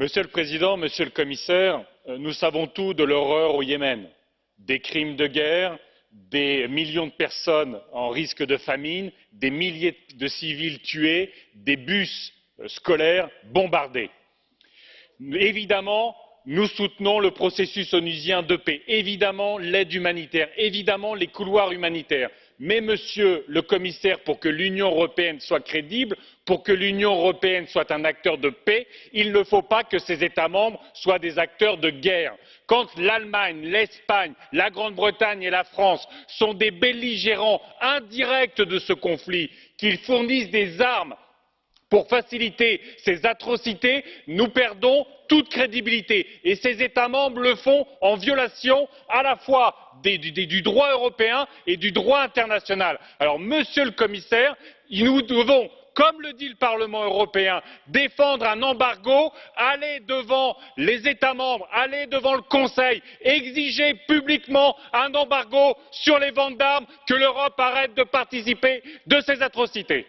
Monsieur le Président, Monsieur le Commissaire, euh, nous savons tout de l'horreur au Yémen, des crimes de guerre, des millions de personnes en risque de famine, des milliers de civils tués, des bus euh, scolaires bombardés. Évidemment, nous soutenons le processus onusien de paix, évidemment l'aide humanitaire, évidemment les couloirs humanitaires mais monsieur le commissaire pour que l'union européenne soit crédible pour que l'union européenne soit un acteur de paix il ne faut pas que ses états membres soient des acteurs de guerre. quand l'allemagne l'espagne la grande bretagne et la france sont des belligérants indirects de ce conflit qu'ils fournissent des armes pour faciliter ces atrocités nous perdons toute crédibilité et ces états membres le font en violation à la fois du droit européen et du droit international. alors monsieur le commissaire nous devons comme le dit le parlement européen défendre un embargo aller devant les états membres aller devant le conseil exiger publiquement un embargo sur les ventes d'armes que l'europe arrête de participer à ces atrocités.